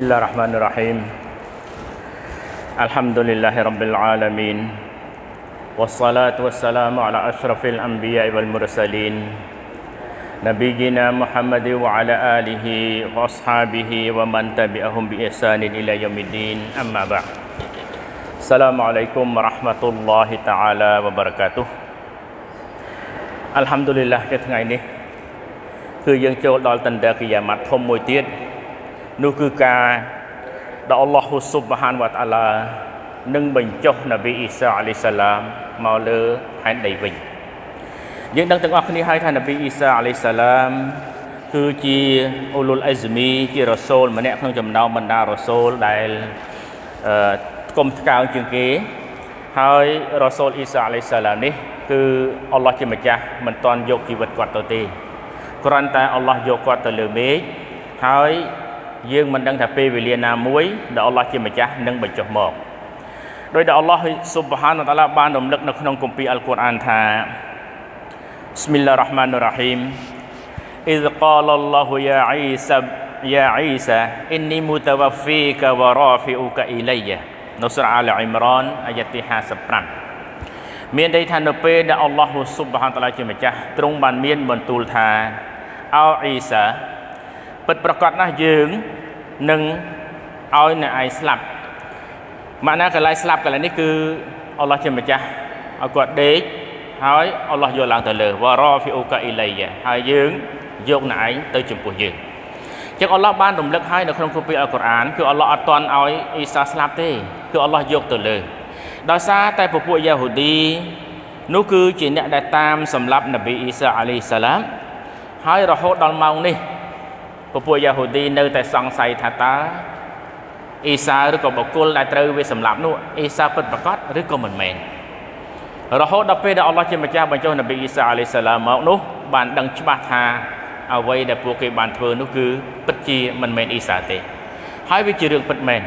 بسم الله الرحمن الرحيم الحمد لله رب العالمين والصلاة والسلام على أشرف الأنبياء والمرسلين نبينا محمد وعلى آله وأصحابه ومن تبعهم بإحسان إلى يوم الدين أما بعد السلام عليكم ورحمة الله تعالى وبركاته الحمد لله នៅថ្ងៃនេះគឺយើងចូលដល់តន្ទកិយាម៉ាត់ធំមួយទៀត នោះគឺការដែលអល់ឡោះស៊ុបហានវតាឡានឹងបញ្ចុះនប៊ីអ៊ីសាអាឡៃសាឡាមមកលើផែនដីវិញយើងដឹងទាំងអស់គ្នាហើយថានប៊ីអ៊ីសាអាឡៃសាឡាមគឺជាអ៊ូលុលអេហ្សមីជារ៉ូសូលម្នាក់ក្នុងចំណោមបណ្ដារ៉ូសូលដែលអឺគុំឆ្កើងជាងគេ ហើយរ៉ូសូលអ៊ីសាអាឡៃសាឡាមនេះ គឺអល់ឡោះជាម្ចាស់មិនតាន់យកជីវិតគាត់ទៅទេគ្រាន់តែអល់ឡោះយកគាត់ទៅលើមេឃហើយ យើងមិនដឹងថាពេលវេលាណាមួយដែលអល់ឡោះជាម្ចាស់នឹងបញ្ចុះមកដោយដែលអល់ឡោះស៊ុបហានតាឡាបានរំលឹកនៅក្នុងគម្ពីរអល់កុរអានថា بسم الله الرحمن الرحيم إذ قال الله يا عيسى يا عيسى إني متوفيك ورافعك إلي នៅសូរអាលអ៊ីមរ៉ានអាយ៉ាទី55មានន័យថានៅពេលដែលអល់ឡោះស៊ុបហានតាឡាជាម្ចាស់ទ្រង់បានមានបន្ទូលថាអោអ៊ីសា ពិតប្រកបណាស់យើងនឹងឲ្យអ្នកឯងស្លាប់ម៉ាក់ណាកន្លែងស្លាប់កន្លែងនេះគឺអល់ឡោះជាម្ចាស់ឲ្យគាត់ដេកហើយអល់ឡោះយកឡើងទៅលើវ៉ារ៉ាហ្វីអូកាអ៊ីឡៃហើយយើងយកអ្នកឯងទៅចំពោះយើងចឹងអល់ឡោះបានរំលឹកឲ្យនៅក្នុងគម្ពីរអល់កុរអានគឺអល់ឡោះអត់តន់ឲ្យអ៊ីសាស្លាប់ទេគឺអល់ឡោះយកទៅលើដោយសារតែពពួកយ៉ាហូឌីនោះគឺជាអ្នកដែលតាមសម្លាប់នប៊ីអ៊ីសាអាឡៃសាឡាមហើយរហូតដល់ម៉ោងនេះ ពពួកយ៉ាហូឌីនៅតែសង្ស័យថាតើអ៊ីសាឬក៏បុគ្គលដែលត្រូវវាសម្លាប់នោះអ៊ីសាពិតប្រាកដឬក៏មិនមែនរហូតដល់ពេលដែលអល់ឡោះជាម្ចាស់បញ្ចុះនប៊ីអ៊ីសាអាឡៃសាឡាមមកនោះបានដឹងច្បាស់ថាអ្វីដែលពួកគេបានធ្វើនោះគឺពិតជាមិនមែនអ៊ីសាទេ ហើយវាជារឿងពិតមែន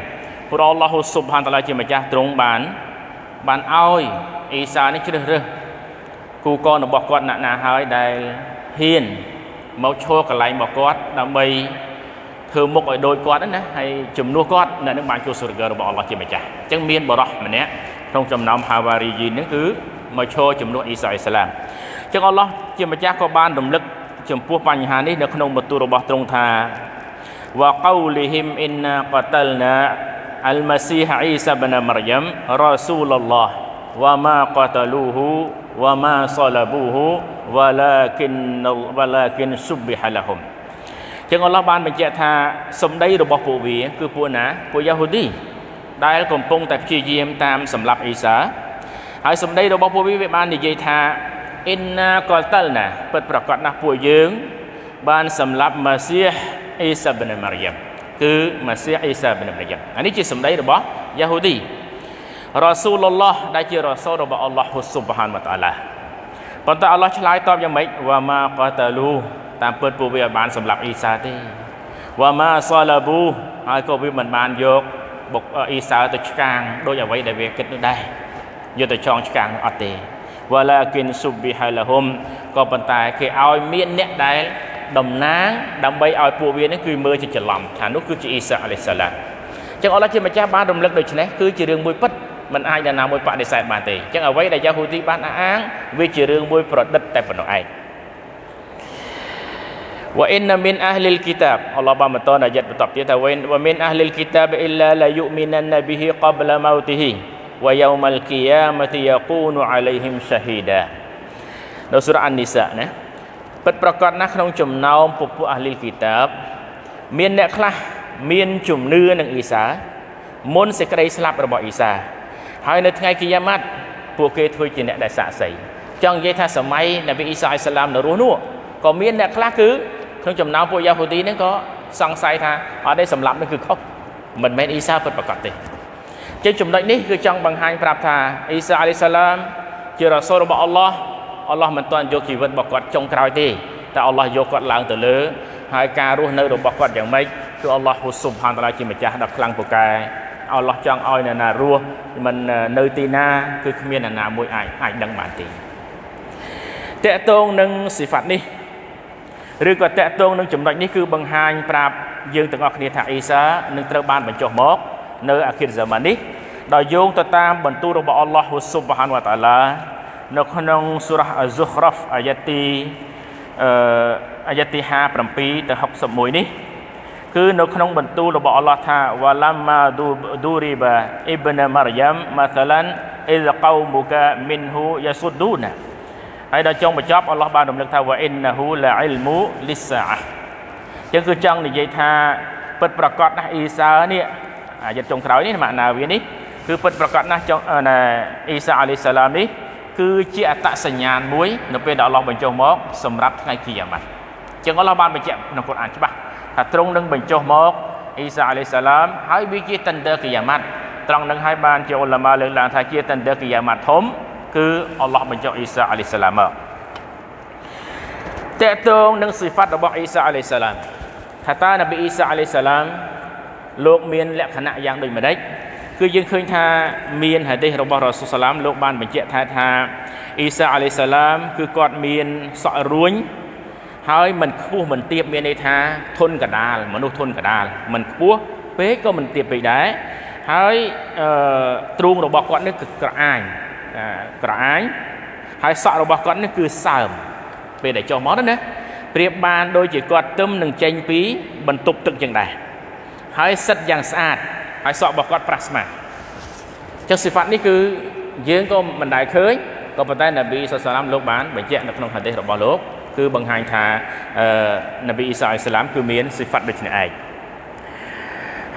ព្រោះអល់ឡោះស៊ុបហានតាឡាជាម្ចាស់ទ្រង់បានបានឲ្យអ៊ីសានេះជ្រើសរើសគូកនរបស់គាត់ណាក់ណាហើយដែលហ៊ាន មកឈរកន្លែងរបស់គាត់ដើម្បីធ្វើមុខឲ្យដូចគាត់ណាហើយជំនួសគាត់នៅនឹងបានចូលសុរហ្គរបស់អល់ឡោះជាម្ចាស់អញ្ចឹងមានបរោះម្នាក់ក្នុងចំណោមហាវ៉ារីយីនេះគឺមកឈរជំនួសអ៊ីសាអ៊ីស្លាមអញ្ចឹងអល់ឡោះជាម្ចាស់ក៏បានរំលឹកចំពោះបញ្ហានេះនៅក្នុងបន្ទូលរបស់ទ្រង់ថាវ៉ាកោលីហ៊ីមអ៊ីណាកតលណាអលម៉ាស៊ីហអ៊ីសាបនមរយ៉ាំរ៉ាស៊ូលឡោះវ៉ាម៉ាកតលូហ៊ូវ៉ាម៉ាសឡាប៊ូហ៊ូ walakin walakin subbiha lahum ចឹងអល់ឡោះបានបញ្ជាក់ថាសម្ដីរបស់ពួកវា គឺពួកណាពួកយ៉ាហូឌីដែលកំពុងតែព្យាយាមតាមសម្លាប់អ៊ីសាហើយសម្ដីរបស់ពួកវាវាបាននិយាយថាអ៊ីនណាកលតលណាពិតប្រកបណាស់ពួកយើង បានសម្លាប់ម៉ាស៊ីហអ៊ីសាប៊ីនម៉ារីយ៉ាំគឺម៉ាស៊ីហអ៊ីសាប៊ីនម៉ារីយ៉ាំអានេះជាសម្ដីរបស់យ៉ាហូឌីរ៉ាស៊ូលឡោះដែលជារ៉ាស៊ូលរបស់អល់ឡោះស៊ុបហានវតាឡា ប៉ុន្តែអល់ឡោះឆ្លើយតបយ៉ាងម៉េចវ៉ាម៉ាកតាលូតាមពិតពួកវាបានសម្លាប់អ៊ីសាទេវ៉ាម៉ាសាឡាប៊ូហើយក៏វាមិនបានយកបុកអ៊ីសាទៅឆ្កាងដោយអ្វីដែលវាគិតនោះដែរយកទៅចងឆ្កាងអត់ទេវ៉ាឡាគិនស៊ុបប៊ីហាឡាហ៊ុមក៏ប៉ុន្តែគេឲ្យមានអ្នកដែលតំណាងដើម្បីឲ្យពួកវានេះគឺមើលជាច្រឡំថានោះគឺជាអ៊ីសាអាឡៃសាឡាមចឹងអល់ឡោះជាម្ចាស់បានរំលឹកដូច្នេះគឺជារឿងមួយពិត មិនអាចនរណាមួយបដិសេធបានទេអញ្ចឹងអ្វីដែលយ៉ាហូទីបានអះអាងវាជារឿងមួយប្រឌិតតែប៉ុណ្ណោះឯងវ៉ាអ៊ីនមីនអះលីលគីតាបអល់ឡោះបានបន្តអាយ៉ាត់បន្តទៀតថាវ៉ាមីនអះលីលគីតាបអ៊ីឡាឡាយុមីនណាប៊ីហ៊ីកបលម៉ោទីហ៊ីវ៉ាយូមលគីយ៉ាមទីយ៉ាគូនអាឡៃហ៊ីមសាហ៊ីដានៅសូរ៉ាអាននីសាណាពិតប្រកបណាស់ក្នុងចំណោមពពួកអះលីលគីតាបមានអ្នកខ្លះមានជំនឿនឹងអ៊ីសាមុនសេចក្តីស្លាប់របស់អ៊ីសា ហើយនៅថ្ងៃគីយ៉ាម៉ាត់ពួកគេធ្វើជាអ្នកដែលសាក់សីចង់និយាយថាសម័យនប៊ីអ៊ីសាអ៊ីស្លាមនៅរស់នោះក៏មានអ្នកខ្លះគឺក្នុងចំណោមពួកយ៉ាហូឌីហ្នឹងក៏សង្ស័យថាអត់ទេសម្លាប់នេះគឺខុសមិនមែនអ៊ីសាពិតប្រាកដទេជាចំណុចនេះគឺចង់បង្ហាញប្រាប់ថាអ៊ីសាអាឡៃសាឡាមជារ៉ាសូលរបស់អល់ឡោះអល់ឡោះមិនទាន់យកជីវិតរបស់គាត់ចុងក្រោយទេតែអល់ឡោះយកគាត់ឡើងទៅលើហើយការរស់នៅរបស់គាត់យ៉ាងម៉េចគឺអល់ឡោះស៊ុបហានតាឡាជាម្ចាស់ដ៏ខ្លាំងពូកែ អល់ឡោះចង់ឲ្យអ្នកណារស់មិននៅទីណាគឺគ្មានអ្នកណាមួយអាចអាចដឹងបានទេតកតងនឹងសិហ្វាត់នេះឬក៏តកតងនឹងចំណុចនេះគឺបង្ហាញប្រាប់យើងទាំងអស់គ្នាថាអ៊ីសានឹងត្រូវបានបញ្ចុះមកនៅអាខិរហ្សាម៉ាននេះដោយយោងទៅតាមបន្ទូលរបស់អល់ឡោះស៊ុបហានវតាឡានៅក្នុងសូរ៉ាអាហ្ស៊ុហ្រ៉ាហ្វអាយ៉ាទីអឺអាយ៉ាទី57ទៅ61នេះ គឺនៅក្នុងបន្ទូលរបស់អល់ឡោះថាវ៉ាឡាម៉ាឌូរីបាអ៊ីបនម៉ារយ៉ាំម៉ាសាឡានអ៊ីលកោមុកាមីនហ៊ូយ៉ាស៊ុឌូណាហើយដល់ចុងបញ្ចប់អល់ឡោះបានរំលឹកថាវ៉ាអ៊ីនណាហ៊ូឡាអ៊ីលមូលីសាអចឹងគឺចង់និយាយថាពិតប្រកបណាស់អ៊ីសានេះអាយតចុងក្រោយនេះម៉ាក់ណាវានេះគឺពិតប្រកបណាស់ចុងណាអ៊ីសាអាឡៃសាឡាមនេះគឺជាអត្តសញ្ញាណមួយនៅពេលដែលអល់ឡោះបញ្ចុះមកសម្រាប់ថ្ងៃគីយ៉ាម៉ាត់ចឹងអល់ឡោះបានបញ្ជាក់ក្នុងកូរ៉ានច្បាស់ ថាទ្រង់នឹងបញ្ចុះមកអ៊ីសាអាឡៃសាឡាមហើយវាជាតន្ទើគីយ៉ាម៉ាត់ត្រង់នឹងហើយបានជាអ៊ុលម៉ាលើកឡើងថាជាតន្ទើគីយ៉ាម៉ាត់ធំគឺអល់ឡោះបញ្ចុះអ៊ីសាអាឡៃសាឡាមមកតកតងនឹងសិហ្វាត់របស់អ៊ីសាអាឡៃសាឡាមថាតើនប៊ីអ៊ីសាអាឡៃសាឡាមលោកមានលក្ខណៈយ៉ាងដូចម្ដេចគឺយើងឃើញថាមានហាឌីសរបស់រ៉ាស៊ូលសាឡាមលោកបានបញ្ជាក់ថាថាអ៊ីសាអាឡៃសាឡាមគឺគាត់មានសក់រួញ ហើយមិនខ្ពស់មិនទាបមានន័យថាធន់កដាលមនុស្សធន់កដាលមិនខ្ពស់ពេកក៏មិនទាបពេកដែរហើយអឺទ្រូងរបស់គាត់នេះគឺក្រអាញក្រអាញហើយសក់របស់គាត់នេះគឺសើមពេលដែលចុះមកណាប្រៀបបានដូចជាគាត់ទឹមនឹងចេញពីបន្ទប់ទឹកចឹងដែរហើយសិតយ៉ាងស្អាតហើយសក់របស់គាត់ប្រាស់ស្មាចឹងសិហ្វាត់នេះគឺយើងក៏មិនដែលឃើញក៏ប៉ុន្តែនប៊ីសុសឡាមលោកបានបញ្ជាក់នៅក្នុងហាឌីសរបស់លោក គឺបង្ហាញថាអឺនប៊ីអ៊ីសាអ៊ីស្លាមគឺមានសិហ្វាត់ដូចនេះឯង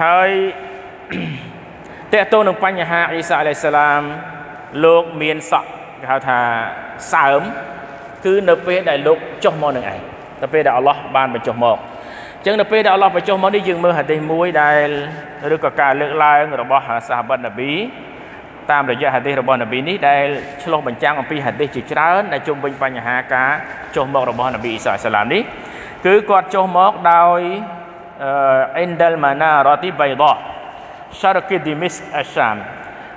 ហើយតើតើនឹងបញ្ហាអ៊ីសាអាឡៃសាឡាមលោកមានសក់គេហៅថាសើមគឺនៅពេលដែលលោកចុះមកនឹងឯងនៅពេលដែលអល់ឡោះបានបញ្ចុះមកអញ្ចឹងនៅពេលដែលអល់ឡោះបញ្ចុះមកនេះយើងមើលហាឌីសមួយដែលឬក៏ការលើកឡើងរបស់សាហាបនប៊ី តាមរយៈហាឌីសរបស់នប៊ីនេះដែលឆ្លុះបញ្ចាំងអំពីហាឌីសជាច្រើនដែលជុំវិញបញ្ហាការចុះមករបស់នប៊ីអ៊ីសាសាឡាមនេះគឺគាត់ចុះមកដោយអ៊ីនដលម៉ាណារ៉ាទីបៃដាសារគីឌីមីសអាសាម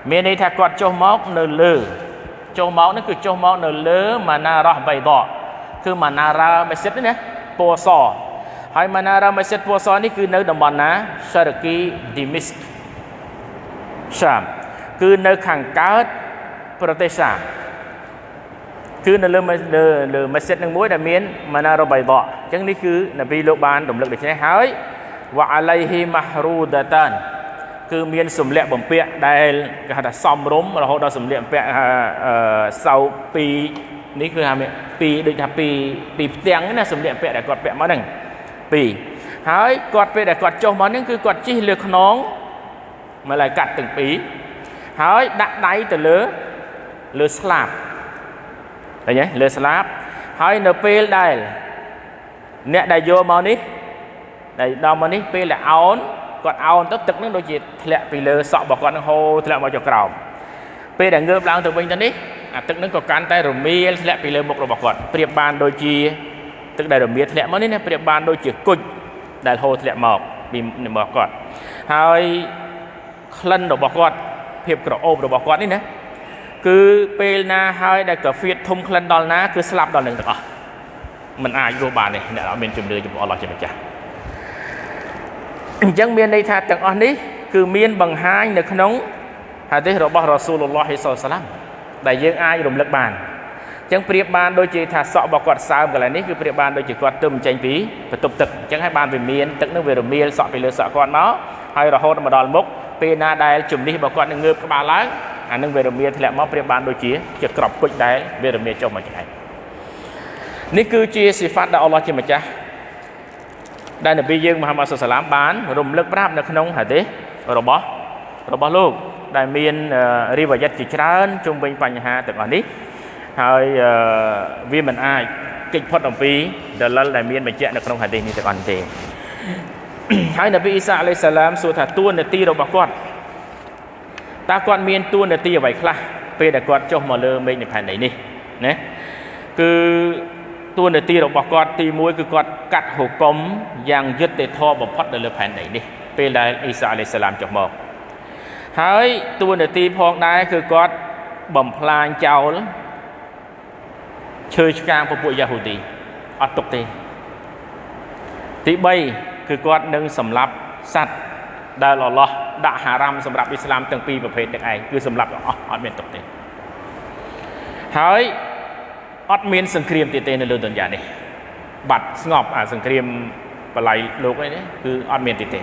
មានន័យថាគាត់ចុះមកនៅលើចុះមកនេះគឺចុះមកនៅលើម៉ាណារ៉ាបៃដាគឺម៉ាណារ៉ាម៉ាស៊ីតនេះណាពណ៌សហើយម៉ាណារ៉ាម៉ាស៊ីតពណ៌សនេះគឺនៅតំបន់ណាសារគីឌីមីសសាម គឺនៅខាងកើតប្រទេសសាគឺនៅលើលើលើម៉ាស៊ីតនឹងមួយដែលមានម៉ាណារ៉ាបៃដាអញ្ចឹងនេះគឺនប៊ីលោកបានរំលឹកដូច្នេះហើយវ៉ាអាឡៃហ៊ីម៉ារូដាតានគឺមានសម្លៀកបំពាក់ដែលគេហៅថាសំរុំរហូតដល់សម្លៀកបំពាក់សៅពីនេះគឺថាពីដូចថាពីពីផ្ទាំងណាសម្លៀកបំពាក់ដែលគាត់ពាក់មកហ្នឹងពីរហើយគាត់ពេលដែលគាត់ចុះមកហ្នឹងគឺគាត់ជិះលើខ្នងមកឡើយកាត់ទាំងពីរ ហើយដាក់ដៃទៅលើលើស្លាបឃើញទេលើស្លាបហើយនៅពេលដែលអ្នកដែលយកមកនេះដែលដល់មកនេះពេលដែលអោនគាត់អោនទៅទឹកនឹងដូចជាធ្លាក់ពីលើសក់របស់គាត់នឹងហូរធ្លាក់មកចុះក្រោមពេលដែលងើបឡើងទៅវិញទៅនេះអាទឹកនឹងក៏កាន់តែរមៀលធ្លាក់ពីលើមុខរបស់គាត់ប្រៀបបានដូចជាទឹកដែលរមៀលធ្លាក់មកនេះណាប្រៀបបានដូចជាគុជដែលហូរធ្លាក់មកពីរបស់គាត់ហើយក្លិនរបស់គាត់ ភាពក្រអូបរបស់គាត់នេះណាគឺពេលណាហើយដែលកាហ្វៀតធំក្លិនដល់ណាគឺស្លាប់ដល់នឹងទាំងអស់มันអាចរស់បានទេអ្នកអត់មានជំនឿចំពោះអល់ឡោះជាម្ចាស់អញ្ចឹងមានន័យថាទាំងអស់នេះគឺមានបង្ហាញនៅក្នុងហាឌីសរបស់រ៉ាស៊ូលឡោះហ៊ីសសាឡាមដែលយើងអាចរំលឹកបានអញ្ចឹងប្រៀបបានដូចជាថាសក់របស់គាត់សើមកន្លែងនេះគឺប្រៀបបានដូចជាគាត់ទឹមចេញពីបន្ទប់ទឹកអញ្ចឹងហើយបានវាមានទឹកនឹងវារមៀលសក់ពីលើសក់គាត់មកហើយរហូតមកដល់មុខ ពេលណាដែលជំនិះរបស់គាត់នឹងងើបក្បាលឡើងអានឹងវារមៀធ្លាក់មកប្រៀបបានដូចជាជាក្របគុជដែលវារមៀចុះមកឆ្ងាយនេះគឺជាសិហ្វាត់ដែលអល់ឡោះជាម្ចាស់ដែលនប៊ីយើងមហាម៉ាត់សុសឡាមបានរំលឹកប្រាប់នៅក្នុងហាឌីសរបស់របស់លោកដែលមានរីវ៉ាយ៉ាត់ជាច្រើនជុំវិញបញ្ហាទាំងអស់នេះហើយវាមិនអាចកិច្ចផុតអំពីដលិលដែលមានបញ្ជាក់នៅក្នុងហាឌីសនេះទាំងអស់ទេ ហើយនប៊ីអ៊ីសាអាឡៃសាឡាមសួរថាតួនាទីរបស់គាត់តើគាត់មានតួនាទីអ្វីខ្លះពេលដែលគាត់ចុះមកលើមេឃនៃផែនដីនេះណាគឺតួនាទីរបស់គាត់ទី1គឺគាត់កាត់ហុកុំយ៉ាងយុត្តិធម៌បំផុតនៅលើផែនដីនេះពេលដែលអ៊ីសាអាឡៃសាឡាមចុះមកហើយតួនាទីផងដែរគឺគាត់បំផ្លាញចោលឈើឆ្កាងពពួកយ៉ាហូទីអត់ទុកទេ ទី3គឺគាត់នឹងសម្លាប់សត្វដែលអល់ឡោះដាក់ហារ៉ាមសម្រាប់អ៊ីស្លាមទាំងពីរប្រភេទទាំងឯងគឺសម្លាប់ទាំងអស់អត់មានទុកទេហើយអត់មានសង្គ្រាមទៀតទេនៅលើទុនយ៉ានេះបាត់ស្ងប់អាសង្គ្រាមបល័យលោកអីនេះគឺអត់មានទៀតទេ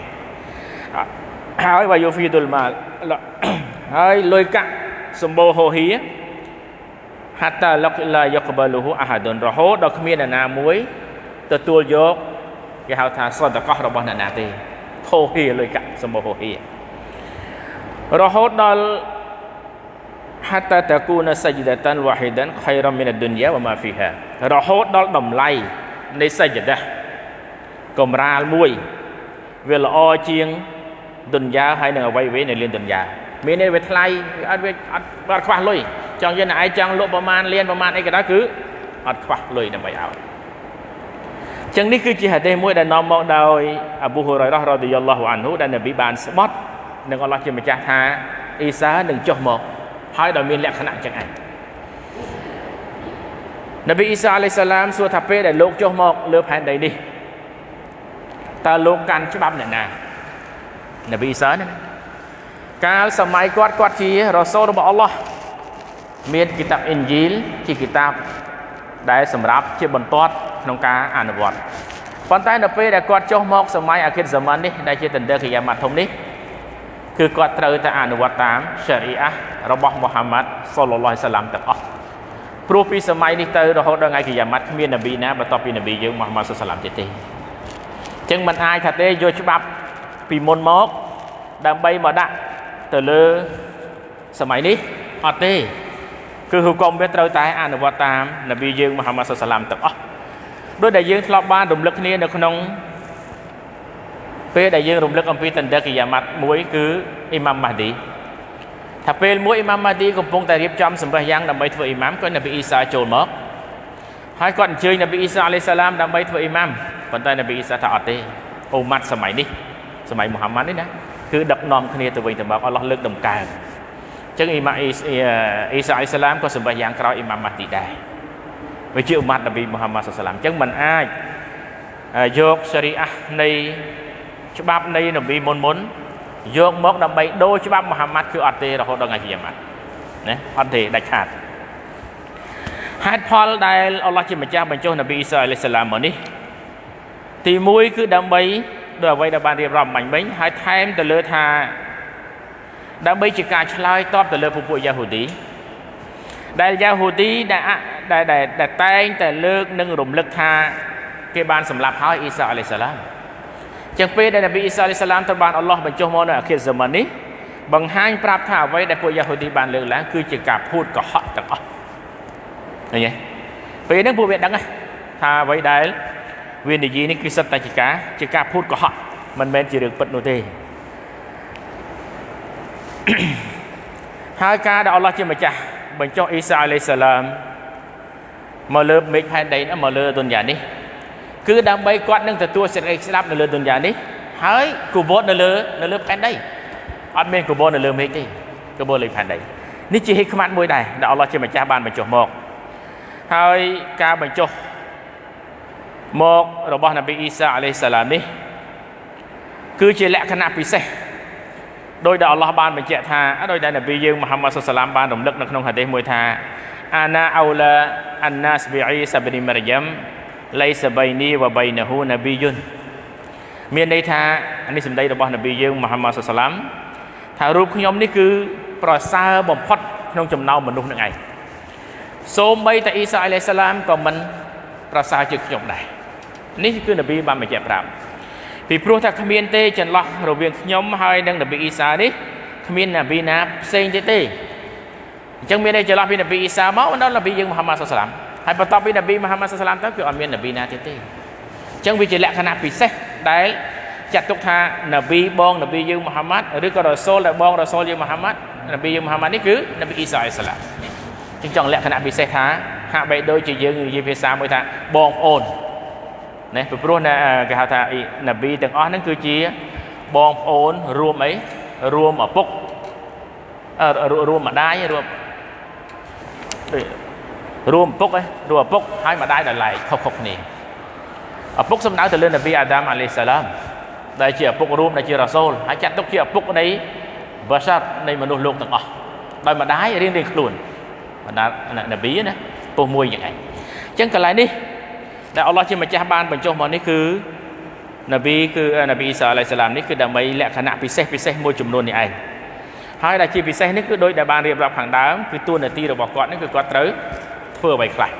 ហើយវាយូហ្វីទុលម៉ាល់ហើយលុយកាក់សម្បូរហូហៀហាតាលកឡាយកបលូហ៊ូអាហាដុនរហូតដល់គ្មានអ្នកណាមួយទទួលយក គេហៅថាសន្តកោះរបស់អ្នកណាទេហូហៀលុយកាក់សម្បូរហូហៀរហូតដល់ hatta takuna sajdatan wahidan khairan min ad-dunya wa ma fiha រហូតដល់តម្លៃនៃសច្ចដាកំរាលមួយវាល្អជាងទុនយ៉ាហើយនឹងអ្វីៗនៅលានទុនយ៉ាមាននេះវាថ្លៃអត់វាអត់អត់ខ្វះលុយចង់យើងឯងចង់លក់ប្រមាណលានប្រមាណអីក៏ដោយគឺអត់ខ្វះលុយដើម្បីឲ្យ ចឹងនេះគឺជាហាឌីសមួយដែលនាំមកដោយអាប៊ូហ៊ុរ៉ៃរ៉ះរ៉ាឌីយ៉ាឡោះអានហ៊ូដែលនប៊ីបានស្បត់នឹងអល់ឡោះជាម្ចាស់ថាអ៊ីសានឹងចុះមកហើយដោយមានលក្ខណៈចឹងឯងនប៊ីអ៊ីសាអាឡៃសាឡាមសួរថាពេលដែលលោកចុះមកលើផែនដីនេះតើលោកកាន់ច្បាប់អ្នកណានប៊ីអ៊ីសាណាកាលសម័យគាត់គាត់ជារ៉ូសូលរបស់អល់ឡោះមានគីតាបអ៊ីនជីលជាគីតាប ដែលសម្រាប់ជាបន្ទាត់ក្នុងការអនុវត្តប៉ុន្តែនៅពេលដែលគាត់ចុះមកសម័យអាខិរសាម៉ាននេះដែលជាតន្ទើគីយ៉ាម៉ាត់ធំនេះគឺគាត់ត្រូវតែអនុវត្តតាមសេរីអារបស់មូហាម៉ាត់សុលឡាហ៍សាឡាមទាំងអស់ព្រោះពីសម័យនេះទៅរហូតដល់ថ្ងៃគីយ៉ាម៉ាត់គ្មាននប៊ីណាបន្ទាប់ពីនប៊ីយើងមូហាម៉ាត់សុលសាឡាមទៀតទេអញ្ចឹងមិនអាចថាទេយកច្បាប់ពីមុនមកដើម្បីមកដាក់ទៅលើសម័យនេះអត់ទេ គឺហុកមវាត្រូវតែអនុវត្តតាមនប៊ីយើងមូហាម៉ាត់សុលសាឡាមទាំងអស់ដោយដែលយើងធ្លាប់បានរំលឹកគ្នានៅក្នុងពេលដែលយើងរំលឹកអំពីតន្ទគិយាម៉ាត់មួយគឺអ៊ីម៉ាំម៉ាឌីថាពេលមួយអ៊ីម៉ាំម៉ាឌីកំពុងតែរៀបចំសម្ភារយ៉ាងដើម្បីធ្វើអ៊ីម៉ាំក៏នប៊ីអ៊ីសាចូលមកហើយគាត់អញ្ជើញនប៊ីអ៊ីសាអាឡៃសាឡាមដើម្បីធ្វើអ៊ីម៉ាំប៉ុន្តែនប៊ីអ៊ីសាថាអត់ទេអ៊ូម៉ាត់សម័យនេះសម័យមូហាម៉ាត់នេះណាគឺដឹកនាំគ្នាទៅវិញទៅមកអល់ឡោះលើកដំកើងអញ្ចឹងអ៊ីម៉ាអ៊ីសាអាឡៃសាឡាមក៏សម្ភារយ៉ាងក្រោយអ៊ីម៉ាំម៉ាឌីដែរវាជាអ៊ូម៉ាត់នប៊ីមូហាម៉ាត់សាឡាមអញ្ចឹងมันអាចយកសេរីអានៃច្បាប់នៃនប៊ីមុនមុនយកមកដើម្បីដូរច្បាប់មូហាម៉ាត់គឺអត់ទេរហូតដល់ថ្ងៃគីយ៉ាម៉ាត់ណាអត់ទេដាច់ខាតហេតុផលដែលអល់ឡោះជាម្ចាស់បញ្ចុះនប៊ីអ៊ីសាអាឡៃសាឡាមមកនេះទី1គឺដើម្បីដោយអ្វីដែលបានរៀបរាប់បាញ់មិញហើយថែមទៅលើថា ដើម្បីជាការឆ្លើយតបទៅលើពពួកយ៉ាហូឌីដែលយ៉ាហូឌីដែលដែលដែលតែងតែលើកនិងរំលឹកថាគេបានសម្លាប់ហើយអ៊ីសាអាឡៃសាឡាមចឹងពេលដែលនប៊ីអ៊ីសាអាឡៃសាឡាមត្រូវបានអល់ឡោះបញ្ចុះមកនៅអាខិរហ្សាម៉ាននេះបង្ហាញប្រាប់ថាអ្វីដែលពួកយ៉ាហូឌីបានលើកឡើងគឺជាការភូតកុហកទាំងអស់ឃើញទេពេលហ្នឹងពួកវាដឹងថាអ្វីដែលវានិយាយនេះគឺសិតតែជាការជាការភូតកុហកមិនមែនជារឿងពិតនោះទេ ហើយការដែលអល់ឡោះជាម្ចាស់បញ្ចុះអ៊ីសាអាឡៃសាឡាមមកលើមេឃផែនដីនេះមកលើទុនយ៉ានេះគឺដើម្បីគាត់នឹងទទួលសេចក្តីស្ដាប់នៅលើទុនយ៉ានេះហើយគូបតនៅលើនៅលើផែនដីអត់មានគូបតនៅលើមេឃទេគូបតលើផែនដីនេះជាហិក្មាត់មួយដែរដែលអល់ឡោះជាម្ចាស់បានបញ្ចុះមកហើយការបញ្ចុះមករបស់នប៊ីអ៊ីសាអាឡៃសាឡាមនេះគឺជាលក្ខណៈពិសេស ដោយដែលអល់ឡោះបានបញ្ជាក់ថាដោយដែលនប៊ីយើងមូហាម៉ាត់សុសឡាមបានរំលឹកនៅក្នុងហាឌីសមួយថាអាណាអោឡាអានណាសប៊ីអ៊ីសាប៊ីមរយ៉ាំឡៃសបៃនីវបៃណហ៊ូនប៊ីយុនមានន័យថានេះសម្ដីរបស់នប៊ីយើងមូហាម៉ាត់សុសឡាមថារូបខ្ញុំនេះគឺប្រសើរបំផុតក្នុងចំណោមមនុស្សនឹងឯងសូម្បីតែអ៊ីសាអាឡៃសាឡាមក៏មិនប្រសើរជាងខ្ញុំដែរនេះគឺនប៊ីបានបញ្ជាក់ប្រាប់ ពីព្រោះថាគ្មានទេចន្លោះរវាងខ្ញុំហើយនិងនប៊ីអ៊ីសានេះគ្មាននប៊ីណាផ្សេងទៀតទេអញ្ចឹងមានតែចន្លោះពីនប៊ីអ៊ីសាមកដល់នប៊ីយើងមូហាម៉ាត់សុសឡាមហើយបន្ទាប់ពីនប៊ីមូហាម៉ាត់សាឡាមទៅគឺអត់មាននប៊ីណាទៀតទេអញ្ចឹងវាជាលក្ខណៈពិសេសដែលចាត់ទុកថានប៊ីបងនប៊ីយើងមូហាម៉ាត់ឬក៏រ៉សូលដែលបងរ៉សូលយើងមូហាម៉ាត់នប៊ីយើងមូហាម៉ាត់នេះគឺនប៊ីអ៊ីសាអ៊ីសាឡាមអញ្ចឹងចង់លក្ខណៈពិសេសថាហាក់បីដូចជាយើងនិយាយភាសាមួយថាបងប្អូន ណាពីព្រោះគេហៅថានប៊ីទាំងអស់ហ្នឹងគឺជាបងប្អូនរួមអីរួមឪពុករួមម្ដាយរួមរួមឪពុកឯងរួមឪពុកហើយម្ដាយដល់ឡែកខុសៗគ្នាឪពុកសំដៅទៅលើនប៊ីអាដាមអាឡៃសាឡាមដែលជាឪពុករួមដែលជារ៉ាសូលហើយចាត់ទុកជាឪពុកនៃបាសាត់នៃមនុស្សលោកទាំងអស់ដោយម្ដាយរៀងរៀងខ្លួនបណ្ដានប៊ីណាពុះមួយយ៉ាងឯងអញ្ចឹងកន្លែងនេះ ដែលអល់ឡោះជាម្ចាស់បានបញ្ចុះមកនេះគឺនប៊ីគឺនប៊ីអ៊ីសាអាឡៃសាឡាមនេះគឺដើម្បីលក្ខណៈពិសេសពិសេសមួយចំនួននេះឯងហើយដែលជាពិសេសនេះគឺដោយដែលបានរៀបរាប់ខាងដើមគឺតួនាទីរបស់គាត់នេះគឺគាត់ត្រូវធ្វើអ្វីខ្លះ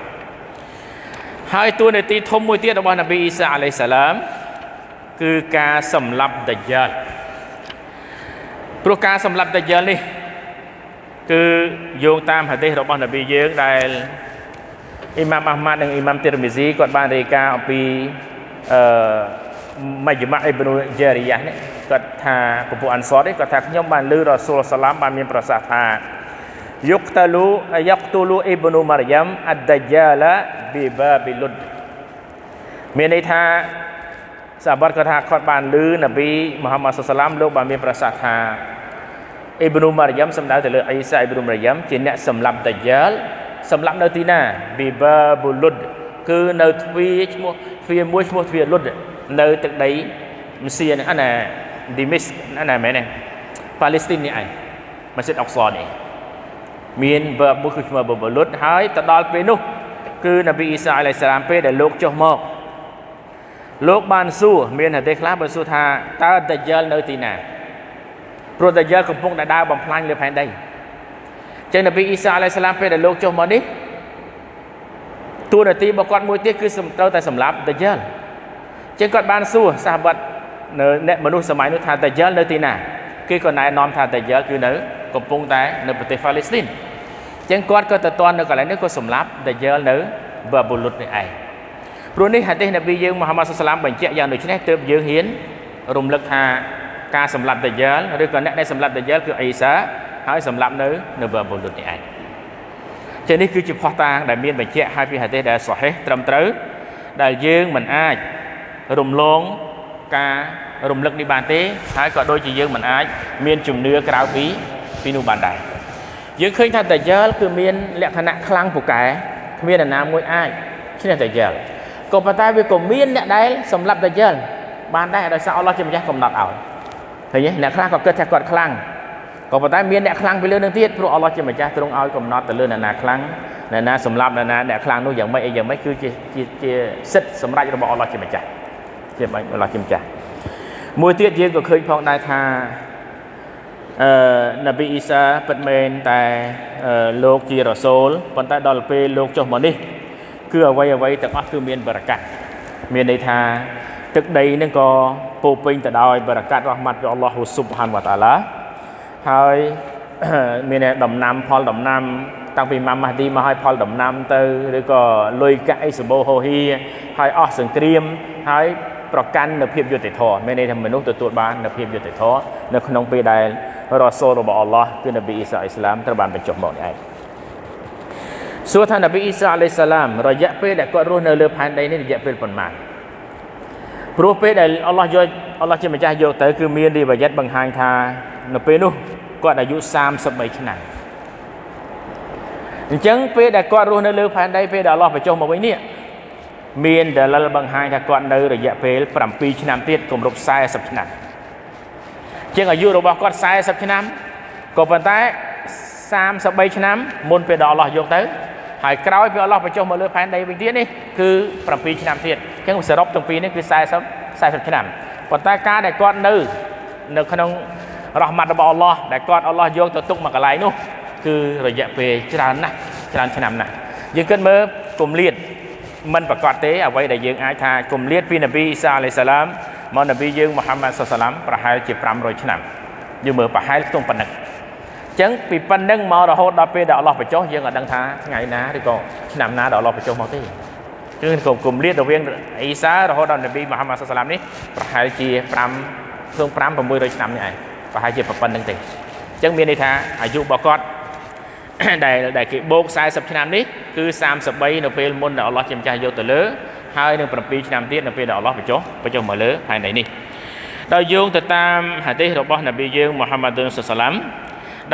ហើយតួនាទីធំមួយទៀតរបស់នប៊ីអ៊ីសាអាឡៃសាឡាមគឺការសម្លាប់ដាយ៉ាល់ព្រោះការសម្លាប់ដាយ៉ាល់នេះគឺយោងតាមហាឌីសរបស់នប៊ីយើងដែល អ៊ីម៉ាមអាហ្មាត់និងអ៊ីម៉ាមទីរមីស៊ីគាត់បានរាយការណ៍អំពីអឺមជ្ឈមអ៊ីប៊ីនូជេរីយ៉ានេះគាត់ថាពពួកអានសតនេះគាត់ថាខ្ញុំបានឮរ៉ាស៊ូលសាឡាមបានមានប្រសាសន៍ថាយុកតាលូយ៉ាក់ទូលូអ៊ីប៊ីនូម៉ារីយ៉ាំអាត់ដាយ៉ាឡាប៊ីបាប៊ីលុដមានន័យថាសាបាត់គាត់ថាគាត់បានឮនប៊ីមូហាម៉ាត់សាឡាមលោកបានមានប្រសាសន៍ថាអ៊ីប៊ីនូម៉ារីយ៉ាំសំដៅទៅលើអ៊ីសាអ៊ីប៊ីនូម៉ារីយ៉ាំជាអ្នកសម្លាប់ដាយ៉ាល់ សម្លាប់នៅទីណាប៊ីបាប៊ូលុដគឺនៅទ្វារឈ្មោះទ្វារមួយឈ្មោះទ្វារលុដនៅទឹកដីមសៀហ្នឹងអាណាឌីមីសអាណាមែនទេប៉ាឡេស្ទីននេះឯងម៉ាស៊ីតអុកសនេះមានបើមួយគឺឈ្មោះប៊ូលុដហើយទៅដល់ពេលនោះ គឺនប៊ីអ៊ីសាអាឡៃសាឡាមពេលដែលលោកចុះមកលោកបានសួរមានហេតុខ្លះបានសួរថាតើដាយ៉ាល់នៅទីណាព្រោះដាយ៉ាល់កំពុងតែដើរបំផ្លាញលើផែនដី ចឹងនប៊ីអ៊ីសាអាឡៃសាឡាមពេលដែលលោកចុះមកនេះតួនាទីរបស់គាត់មួយទៀតគឺត្រូវតែសម្លាប់ដាយ៉ាល់ចឹងគាត់បានសួរសាហបាត់នៅអ្នកមនុស្សសម័យនោះថាតាយ៉ាល់នៅទីណាគេក៏ណែនាំថាតាយ៉ាល់គឺនៅកំពុងតែនៅប្រទេសហ្វាឡេស្ទីនចឹងគាត់ក៏ទៅតន់នៅកន្លែងនេះក៏សម្លាប់តាយ៉ាល់នៅបាប៊ូលុតនេះឯងព្រោះនេះហាឌីសនប៊ីយើងមូហាម៉ាត់សុសឡាមបញ្ជាក់យ៉ាងដូចនេះទើបយើងហ៊ានរំលឹកថាការសម្លាប់តាយ៉ាល់ឬក៏អ្នកដែលសម្លាប់តាយ៉ាល់គឺអ៊ីសា ហើយសម្លាប់នៅនៅបាប៊ូលុតនេះឯងចឹងនេះគឺជាផុសតាងដែលមានបញ្ជាក់ហើយពីហាឌីសដែលសហេះត្រឹមត្រូវដែលយើងមិនអាចរំលងការរំលឹកនេះបានទេហើយក៏ដូចជាយើងមិនអាច មានជំនឿក្រៅពីពីនោះបានដែរយើងឃើញថាតាយ៉លគឺមានលក្ខណៈខ្លាំងពូកែគ្មានអ្នកណាមួយអាចឈ្នះតាយ៉លក៏ប៉ុន្តែវាក៏មានអ្នកដែលសម្លាប់តាយ៉លបានដែរដោយសារអល់ឡោះជាម្ចាស់កំណត់ឲ្យឃើញទេអ្នកខ្លះក៏គិតថាគាត់ខ្លាំង ក៏ប៉ុន្តែមានអ្នកខ្លាំងពីលើនឹងទៀតព្រោះអល់ឡោះជាម្ចាស់ទ្រង់ឲ្យកំណត់ទៅលើអ្នកណាខ្លាំងអ្នកណាសម្លាប់អ្នកណាអ្នកខ្លាំងនោះយ៉ាងម៉េចអីយ៉ាងម៉េចគឺជាជាសិទ្ធិសម្រេចរបស់អល់ឡោះជាម្ចាស់ជាបាញ់អល់ឡោះជាម្ចាស់មួយទៀតយើងក៏ឃើញផងដែរថាអឺនប៊ីអ៊ីសាពិតមែនតែលោកជារ៉ាសូលប៉ុន្តែដល់ពេលលោកចុះមកនេះគឺអ្វីអ្វីទាំងអស់គឺមានបរកាត់មានន័យថាទឹកដីនឹងក៏ពោពេញទៅដោយបរកាត់រ៉ហ្មាត់ពីអល់ឡោះស៊ុបហានវតាឡា ហើយមានដំណាំផលដំណាំ តាំងពីម៉ាម៉ាឌីមកឲ្យផលដំណាំទៅឬក៏លុយកាក់អីសម្បូរហូហៀហើយអស់សង្គ្រាមហើយប្រកាន់នៅភាពយុត្តិធម៌មានន័យថាមនុស្សទទួលបាននៅភាពយុត្តិធម៌នៅក្នុងពេលដែលរ៉ាសូលរបស់អល់ឡោះគឺនប៊ីអ៊ីសាអ៊ីស្លាមត្រូវបានបញ្ចុះមកនេះឯងសួរថានប៊ីអ៊ីសាអាឡៃសាឡាមរយៈពេលដែលគាត់រស់នៅលើផែនដីនេះរយៈពេលប៉ុន្មានព្រោះពេលដែលអល់ឡោះយកអល់ឡោះជាម្ចាស់យកទៅគឺមានរីវ៉ាយ៉ាត់បង្ហាញថានៅពេលនោះ គាត់អាយុ33ឆ្នាំអញ្ចឹងពេលដែលគាត់រស់នៅលើផែនដីពេលដែលអល់ឡោះបញ្ចុះមកវិញនេះមានដលិលបង្ហាញថាគាត់នៅរយៈពេល7ឆ្នាំទៀតគម្រប់40ឆ្នាំជាងអាយុរបស់គាត់40ឆ្នាំក៏ប៉ុន្តែ33ឆ្នាំមុនពេលដល់អល់ឡោះយកទៅហើយក្រោយពេលអល់ឡោះបញ្ចុះមកលើផែនដីវិញទៀតនេះគឺ7ឆ្នាំទៀតអញ្ចឹងសរុបទាំងពីរនេះគឺ40 40ឆ្នាំប៉ុន្តែការដែលគាត់នៅ នៅក្នុង រ៉ហ្មាត់របស់អល់ឡោះដែលគាត់អល់ឡោះយកទៅទុកមកកន្លែងនោះគឺរយៈពេលច្រើនណាស់ច្រើនឆ្នាំណាស់យើងគិតមើលគម្លាតមិនប្រកាសទេអ្វីដែលយើងអាចថាគម្លាតពីនប៊ីអ៊ីសាអាឡៃសាឡាមមកនប៊ីយើងមូហាម៉ាត់សុសឡាមប្រហែលជា500ឆ្នាំយើងមើលប្រហែលខ្ទង់ប៉ុណ្ណឹងចឹងពីប៉ុណ្្នឹងមករហូតដល់ពេលដែលអល់ឡោះបញ្ចុះយើងអត់ដឹងថាថ្ងៃណាឬក៏ឆ្នាំណាដែលអល់ឡោះបញ្ចុះមកទេគឺគម្លាតរវាងអ៊ីសារហូតដល់នប៊ីមូហាម៉ាត់សុសឡាមនេះប្រហែលជា5ខ្ទង់5 600ឆ្នាំនេះឯង ប្រហែលជាប៉ុណ្្នឹងទេអញ្ចឹងមានន័យថាអាយុរបស់គាត់ដែលដែលគេបូក40ឆ្នាំនេះគឺ33នៅពេលមុនដែលអល់ឡោះជាម្ចាស់យកទៅលើហើយនឹង7ឆ្នាំទៀតនៅពេលដែលអល់ឡោះបញ្ចុះបញ្ចុះមកលើផែនដីនេះដោយយោងទៅតាមហាឌីសរបស់នប៊ីយើងមូហាម៉ាឌុនសុសឡាំ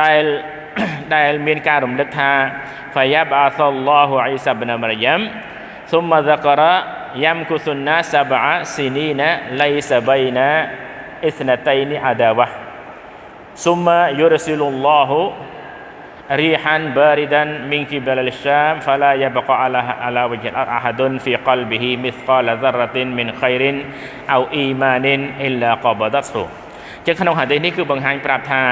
ដែលដែលមានការរំលឹកថាហ្វាយ៉ាបអាសលឡោះអ៊ីសាប៊ីនមរយ៉ាំស៊ុមម៉ាហ្សាការ៉ាយ៉ាំគុសុនណាសាបអាស៊ីនីណាឡៃសាបៃណាអ៊ីស្ណាតៃនីអាដាវ៉ា ثم يرسل الله ريحا باردا من قبل الشام فلا يبقى على على وجه الأرض أحد في قلبه مثقال ذرة من خير أو إيمان إلا قبضته ចឹងក្នុងហាឌីសនេះគឺបង្ហាញប្រាប់ថា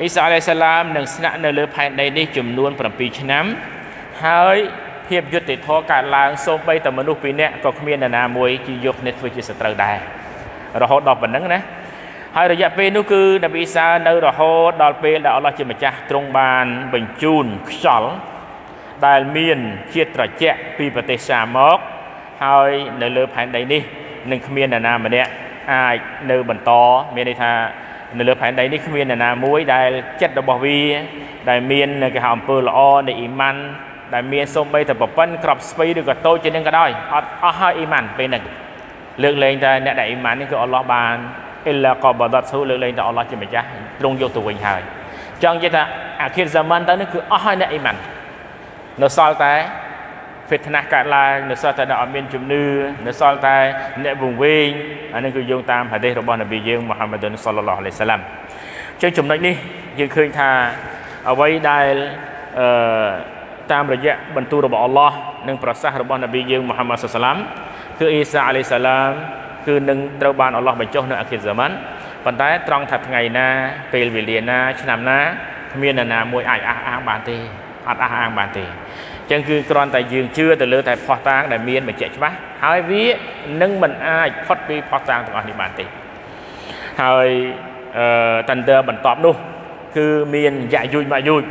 អ៊ីសាអាឡៃសាឡាមនឹងស្នាក់នៅលើផែនដីនេះចំនួន7ឆ្នាំហើយភាពយុត្តិធម៌កើតឡើងសូម្បីតែមនុស្សពីរនាក់ក៏គ្មាននរណាមួយជាយកគ្នាធ្វើជាសត្រូវដែររហូតដល់ប៉ុណ្ណឹងណា ហើយរយៈពេលនោះគឺនប៊ីអ៊ីសានៅរហូតដល់ពេលដែលអល់ឡោះជាម្ចាស់ទ្រង់បានបញ្ជូនខ្យល់ដែលមានជាតិត្រជាក់ពីប្រទេសសាមកហើយនៅលើផែនដីនេះនឹងគ្មាននរណាម្នាក់អាចនៅបន្តមានន័យថានៅលើផែនដីនេះគ្មាននរណាមួយដែលចិត្តរបស់វា ដែលមានគេហៅអំពើល្អនៃអ៊ីម៉ាន់ដែលមានសូម្បីតែប្រពន្ធក្របស្វ័យឬក៏តូចជាងនឹងក៏ដោយអត់អស់ហើយអ៊ីម៉ាន់ពេលហ្នឹងលើកលែងតែអ្នកដែលអ៊ីម៉ាន់នេះគឺអល់ឡោះបាន អ៊ីឡាកបដតស៊ូលើកលែងតែអល់ឡោះជាម្ចាស់ទ្រង់យកទៅវិញហើយចង់និយាយថាអាខិរសាម៉ានទៅនេះគឺអស់ហើយអ្នកអ៊ីម៉ាន់នៅសល់តែ fitnah កើតឡើងនៅសល់តែអ្នកអត់មានជំនឿនៅសល់តែអ្នកវង្វេងអានេះគឺយោងតាមហាឌីសរបស់នប៊ីយើងមូហាម៉ាឌុនសល្លឡោះអាឡៃសាឡាំចឹងចំណុចនេះយើងឃើញថាអ្វីដែលអឺតាមរយៈបន្ទូលរបស់អល់ឡោះនិងប្រសាសន៍របស់នប៊ីយើងមូហាម៉ាត់សាឡាំគឺអ៊ីសាអាឡៃសាឡាម គឺនឹងត្រូវបានអល់ឡោះបញ្ចុះនៅអាខិរហ្សាម៉ាន់ប៉ុន្តែត្រង់ថាថ្ងៃណា ពេលវេលាណា ឆ្នាំណាគ្មាននរណាមួយអាចអះអាងបានទេអត់អះអាងបានទេចឹងគឺគ្រាន់តែយើងជឿទៅលើតែផោះតាងដែលមានបញ្ជាក់ច្បាស់ហើយវានឹងមិនអាចផុតពីផោះតាងទាំងអស់នេះបានទេហើយអឺតាន់ទ័របន្ទាប់នោះ គឺមានយ៉ាយូចម៉ាយូច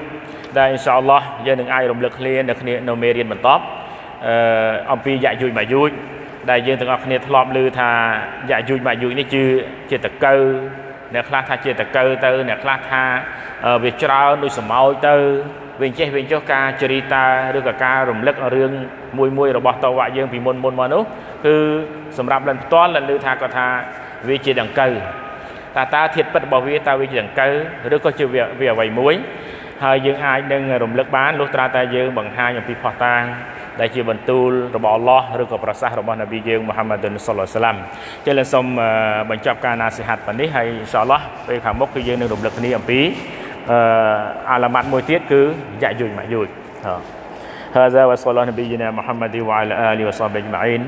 ដែលអ៊ីនសាអល់ឡោះយើងនឹងអាចរំលឹកគ្នានៅគ្នានៅមេរៀនបន្ទាប់អឺអំពីយ៉ាយូចម៉ាយូច ដែលយើងទាំងអស់គ្នាធ្លាប់ឮថាយ៉ាយូចម៉ាយូចនេះគឺជាតកៅអ្នកខ្លះថាជាតកៅទៅអ្នកខ្លះថាវាច្រើនដូចសមោចទៅវិញចេះវិញចុះការចរិតាឬក៏ការរំលឹករឿងមួយមួយរបស់តវៈយើងពីមុនមុនមកនោះគឺសម្រាប់លិនផ្ទាល់លិនឮថាគាត់ថាវាជាដង្កូវតើតើធាតុពិតរបស់វាតើវាជាដង្កូវឬក៏ជាវាអ្វីមួយហើយយើងអាចនឹងរំលឹកបានលុះត្រាតែយើងបង្ហាញអំពីផោះតាង ដែលជាបន្ទូលរបស់អល់ឡោះឬក៏ប្រសាសន៍របស់នប៊ីយើងមូហាម៉ាឌុនសុលឡាសាឡាំចឹងលើសូមបញ្ចប់ការណាសិហាត់ប៉ុណ្នេះហើយអ៊ីនសាអល់ឡោះពេលខាងមុខគឺយើងនឹងរំលឹកគ្នាអំពីអឺអាឡាម៉ាត់មួយទៀតគឺយ៉ាយូចម៉ាយូច هذا وصلى الله نبينا محمد وعلى آله وصحبه أجمعين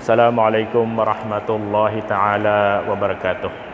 السلام عليكم ورحمة الله تعالى وبركاته